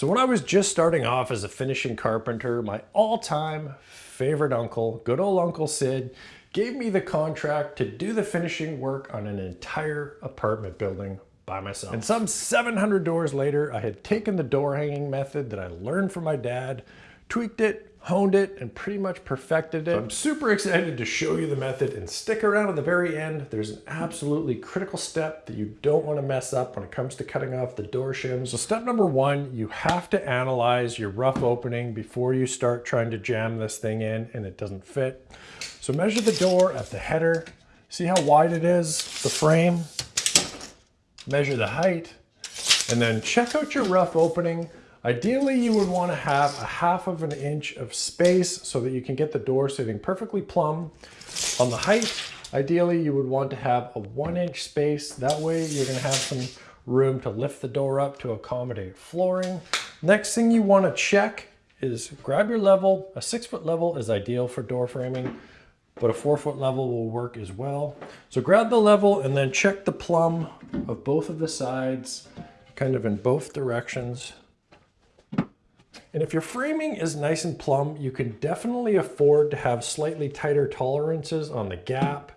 So when I was just starting off as a finishing carpenter, my all-time favorite uncle, good old Uncle Sid, gave me the contract to do the finishing work on an entire apartment building by myself. And some 700 doors later, I had taken the door hanging method that I learned from my dad, tweaked it, honed it, and pretty much perfected it. So I'm super excited to show you the method and stick around at the very end. There's an absolutely critical step that you don't want to mess up when it comes to cutting off the door shims. So step number one, you have to analyze your rough opening before you start trying to jam this thing in and it doesn't fit. So measure the door at the header. See how wide it is, the frame. Measure the height and then check out your rough opening Ideally, you would want to have a half of an inch of space so that you can get the door sitting perfectly plumb. On the height, ideally, you would want to have a one inch space. That way you're going to have some room to lift the door up to accommodate flooring. Next thing you want to check is grab your level. A six foot level is ideal for door framing, but a four foot level will work as well. So grab the level and then check the plumb of both of the sides, kind of in both directions. And if your framing is nice and plumb, you can definitely afford to have slightly tighter tolerances on the gap.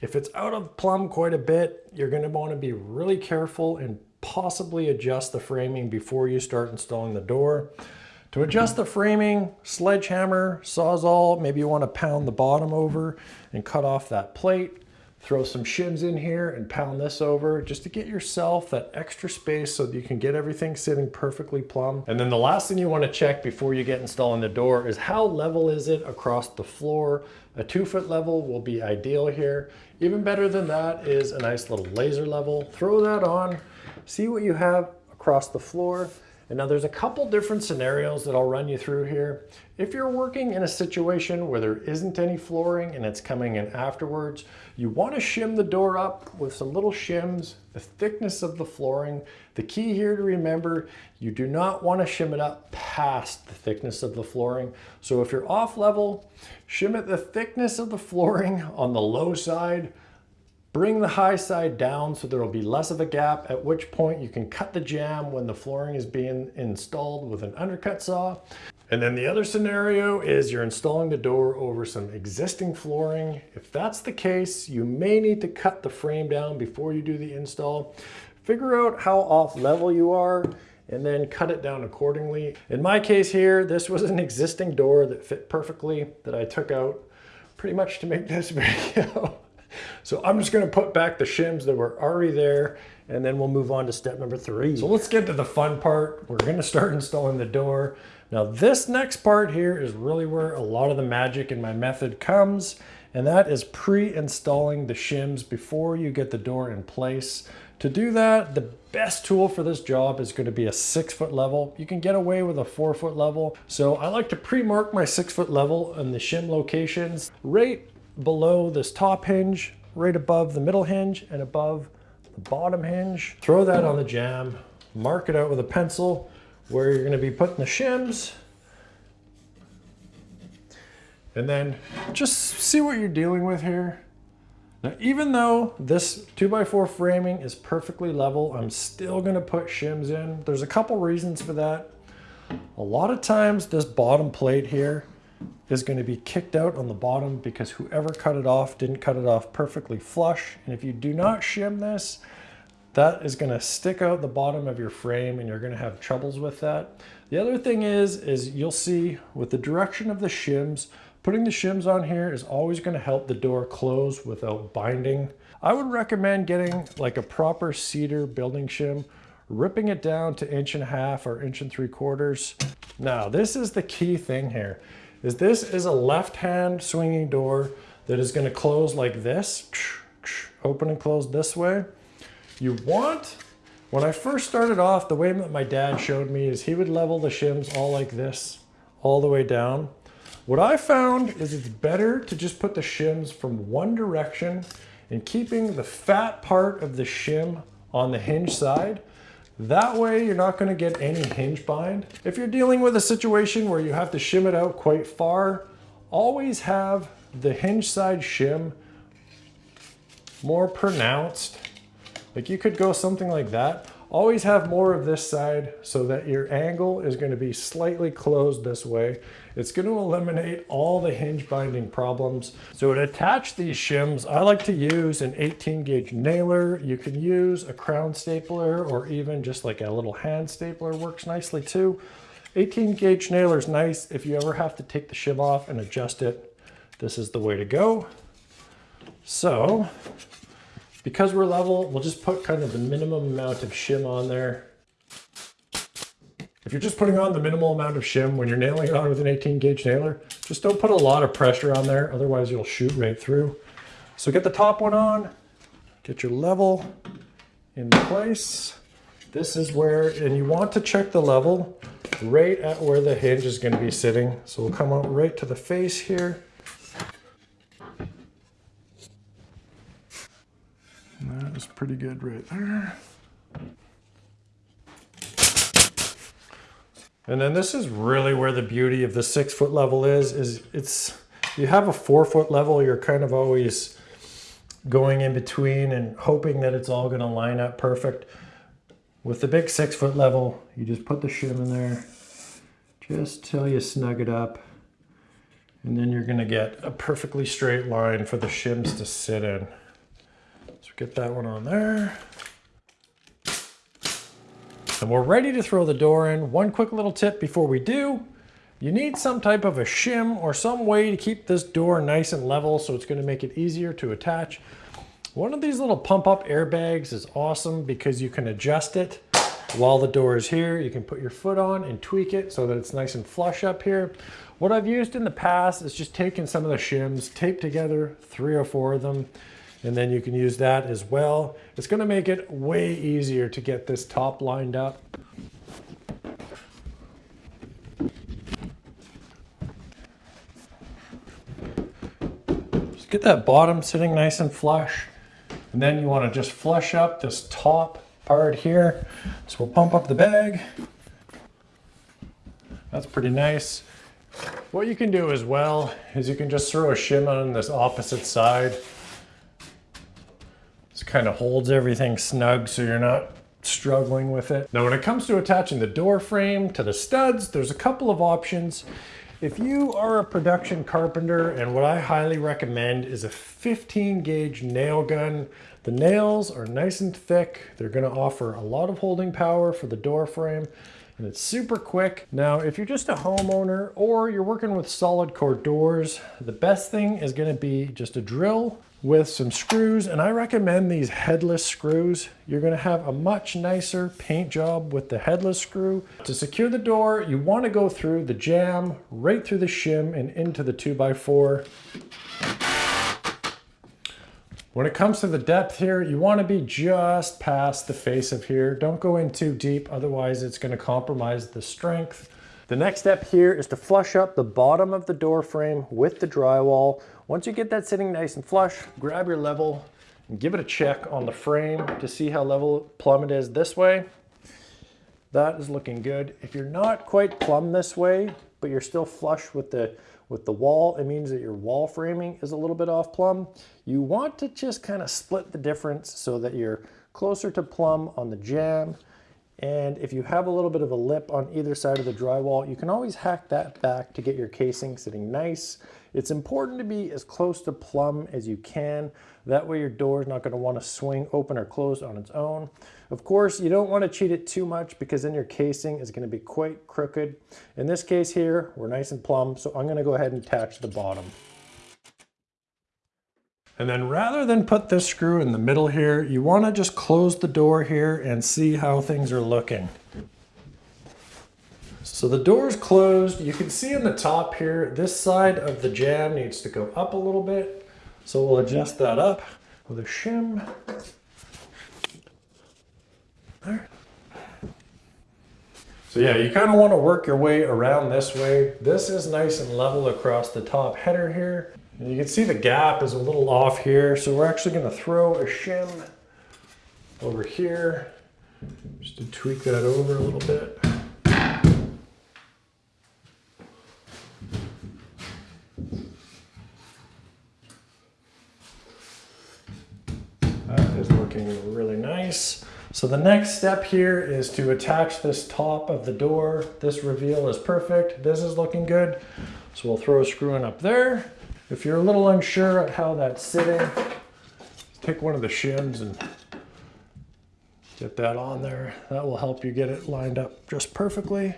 If it's out of plumb quite a bit, you're gonna to want to be really careful and possibly adjust the framing before you start installing the door. To adjust the framing, sledgehammer, sawzall, maybe you want to pound the bottom over and cut off that plate. Throw some shims in here and pound this over just to get yourself that extra space so that you can get everything sitting perfectly plumb. And then the last thing you want to check before you get installing the door is how level is it across the floor. A two foot level will be ideal here. Even better than that is a nice little laser level. Throw that on, see what you have across the floor and now there's a couple different scenarios that I'll run you through here. If you're working in a situation where there isn't any flooring and it's coming in afterwards, you want to shim the door up with some little shims, the thickness of the flooring. The key here to remember, you do not want to shim it up past the thickness of the flooring. So if you're off level, shim it the thickness of the flooring on the low side, Bring the high side down so there will be less of a gap, at which point you can cut the jamb when the flooring is being installed with an undercut saw. And then the other scenario is you're installing the door over some existing flooring. If that's the case, you may need to cut the frame down before you do the install. Figure out how off level you are and then cut it down accordingly. In my case here, this was an existing door that fit perfectly that I took out pretty much to make this video. So I'm just gonna put back the shims that were already there and then we'll move on to step number three. So let's get to the fun part. We're gonna start installing the door. Now this next part here is really where a lot of the magic in my method comes and that is pre-installing the shims before you get the door in place. To do that, the best tool for this job is gonna be a six foot level. You can get away with a four foot level. So I like to pre-mark my six foot level and the shim locations right below this top hinge, right above the middle hinge and above the bottom hinge. Throw that on the jamb, mark it out with a pencil where you're gonna be putting the shims. And then just see what you're dealing with here. Now, even though this 2x4 framing is perfectly level, I'm still gonna put shims in. There's a couple reasons for that. A lot of times this bottom plate here is going to be kicked out on the bottom because whoever cut it off didn't cut it off perfectly flush. And if you do not shim this, that is going to stick out the bottom of your frame and you're going to have troubles with that. The other thing is, is you'll see with the direction of the shims, putting the shims on here is always going to help the door close without binding. I would recommend getting like a proper cedar building shim, ripping it down to inch and a half or inch and three quarters. Now, this is the key thing here is this is a left hand swinging door that is going to close like this, open and close this way. You want, when I first started off, the way that my dad showed me is he would level the shims all like this, all the way down. What I found is it's better to just put the shims from one direction and keeping the fat part of the shim on the hinge side that way you're not gonna get any hinge bind. If you're dealing with a situation where you have to shim it out quite far, always have the hinge side shim more pronounced. Like you could go something like that. Always have more of this side so that your angle is going to be slightly closed this way. It's going to eliminate all the hinge binding problems. So to attach these shims, I like to use an 18 gauge nailer. You can use a crown stapler or even just like a little hand stapler works nicely too. 18 gauge nailer is nice if you ever have to take the shim off and adjust it. This is the way to go. So because we're level, we'll just put kind of the minimum amount of shim on there. If you're just putting on the minimal amount of shim when you're nailing it on with an 18 gauge nailer, just don't put a lot of pressure on there, otherwise you'll shoot right through. So get the top one on, get your level in place. This is where, and you want to check the level right at where the hinge is gonna be sitting. So we'll come out right to the face here. That is pretty good right there. And then this is really where the beauty of the six foot level is, is it's, you have a four foot level, you're kind of always going in between and hoping that it's all gonna line up perfect. With the big six foot level, you just put the shim in there, just till you snug it up. And then you're gonna get a perfectly straight line for the shims to sit in. So get that one on there. And we're ready to throw the door in. One quick little tip before we do. You need some type of a shim or some way to keep this door nice and level so it's going to make it easier to attach. One of these little pump up airbags is awesome because you can adjust it while the door is here. You can put your foot on and tweak it so that it's nice and flush up here. What I've used in the past is just taking some of the shims, taped together three or four of them, and then you can use that as well. It's gonna make it way easier to get this top lined up. Just get that bottom sitting nice and flush. And then you wanna just flush up this top part here. So we'll pump up the bag. That's pretty nice. What you can do as well is you can just throw a shim on this opposite side kind of holds everything snug so you're not struggling with it. Now when it comes to attaching the door frame to the studs, there's a couple of options. If you are a production carpenter, and what I highly recommend is a 15 gauge nail gun. The nails are nice and thick. They're gonna offer a lot of holding power for the door frame and it's super quick. Now, if you're just a homeowner or you're working with solid core doors, the best thing is gonna be just a drill with some screws and I recommend these headless screws. You're gonna have a much nicer paint job with the headless screw. To secure the door, you wanna go through the jamb, right through the shim and into the 2x4. When it comes to the depth here, you wanna be just past the face of here. Don't go in too deep, otherwise it's gonna compromise the strength. The next step here is to flush up the bottom of the door frame with the drywall. Once you get that sitting nice and flush, grab your level and give it a check on the frame to see how level plumb it is this way. That is looking good. If you're not quite plumb this way, but you're still flush with the with the wall, it means that your wall framing is a little bit off plumb. You want to just kind of split the difference so that you're closer to plumb on the jamb and if you have a little bit of a lip on either side of the drywall, you can always hack that back to get your casing sitting nice. It's important to be as close to plumb as you can. That way your door is not gonna to want to swing open or close on its own. Of course, you don't wanna cheat it too much because then your casing is gonna be quite crooked. In this case here, we're nice and plumb, so I'm gonna go ahead and attach the bottom. And then rather than put this screw in the middle here, you wanna just close the door here and see how things are looking. So the door is closed. You can see in the top here, this side of the jamb needs to go up a little bit. So we'll adjust that up with a shim. There. So yeah, you kind of want to work your way around this way. This is nice and level across the top header here. And you can see the gap is a little off here, so we're actually going to throw a shim over here just to tweak that over a little bit. That is looking really nice. So the next step here is to attach this top of the door. This reveal is perfect. This is looking good. So we'll throw a screw in up there. If you're a little unsure of how that's sitting, take one of the shims and get that on there. That will help you get it lined up just perfectly.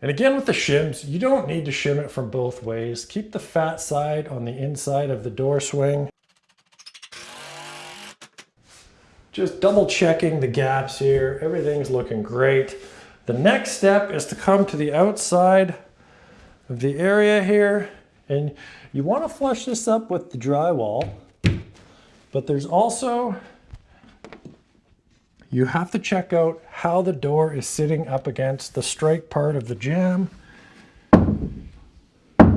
And again with the shims, you don't need to shim it from both ways. Keep the fat side on the inside of the door swing. Just double checking the gaps here. Everything's looking great. The next step is to come to the outside of the area here and you want to flush this up with the drywall but there's also you have to check out how the door is sitting up against the strike part of the jamb.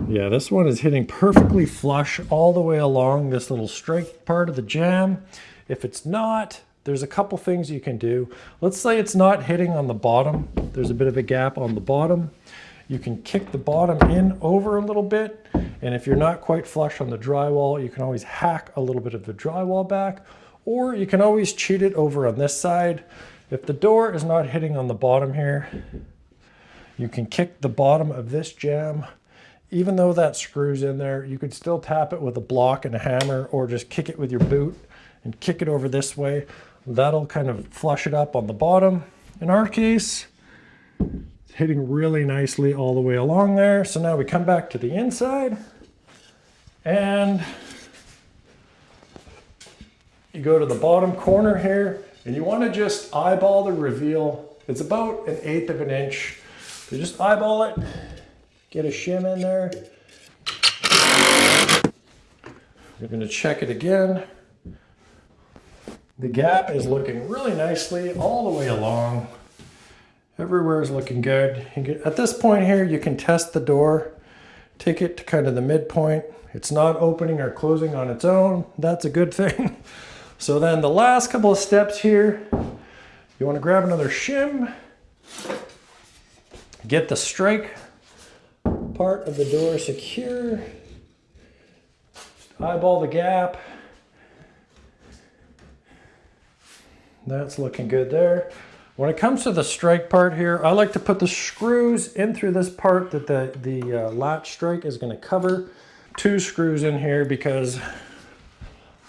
Yeah, this one is hitting perfectly flush all the way along this little strike part of the jamb. If it's not, there's a couple things you can do. Let's say it's not hitting on the bottom. There's a bit of a gap on the bottom. You can kick the bottom in over a little bit. And if you're not quite flush on the drywall, you can always hack a little bit of the drywall back or you can always cheat it over on this side. If the door is not hitting on the bottom here, you can kick the bottom of this jamb. Even though that screws in there, you could still tap it with a block and a hammer or just kick it with your boot and kick it over this way. That'll kind of flush it up on the bottom. In our case, hitting really nicely all the way along there. So now we come back to the inside and you go to the bottom corner here and you want to just eyeball the reveal. It's about an eighth of an inch. So just eyeball it, get a shim in there. You're going to check it again. The gap is looking really nicely all the way along. Everywhere is looking good. at this point here, you can test the door. Take it to kind of the midpoint. It's not opening or closing on its own. That's a good thing. So then the last couple of steps here, you want to grab another shim, get the strike part of the door secure, eyeball the gap. That's looking good there. When it comes to the strike part here, I like to put the screws in through this part that the, the uh, latch strike is going to cover. Two screws in here because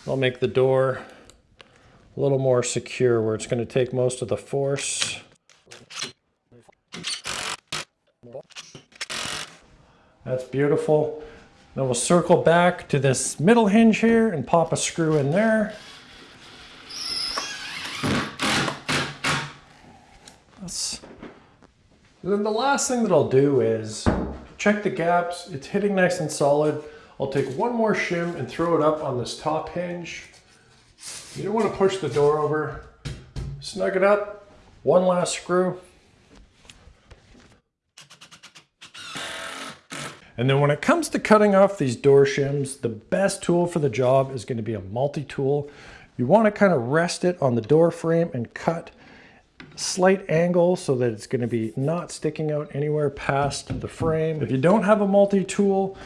I'll make the door a little more secure where it's going to take most of the force. That's beautiful. Then we'll circle back to this middle hinge here and pop a screw in there. That's... Then the last thing that I'll do is check the gaps. It's hitting nice and solid. I'll take one more shim and throw it up on this top hinge. You don't want to push the door over. Snug it up. One last screw. And then when it comes to cutting off these door shims, the best tool for the job is going to be a multi-tool. You want to kind of rest it on the door frame and cut slight angle so that it's going to be not sticking out anywhere past the frame. If you don't have a multi-tool,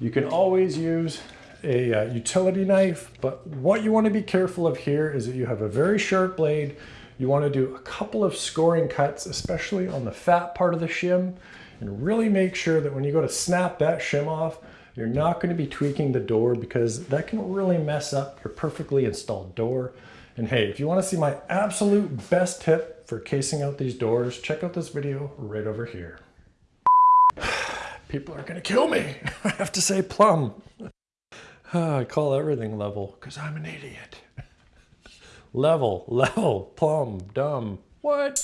you can always use a uh, utility knife, but what you want to be careful of here is that you have a very sharp blade. You want to do a couple of scoring cuts, especially on the fat part of the shim, and really make sure that when you go to snap that shim off, you're not going to be tweaking the door because that can really mess up your perfectly installed door. And hey, if you want to see my absolute best tip for casing out these doors, check out this video right over here. People are to kill me. I have to say plumb. Ah, I call everything level because I'm an idiot. level, level, plumb, dumb. What?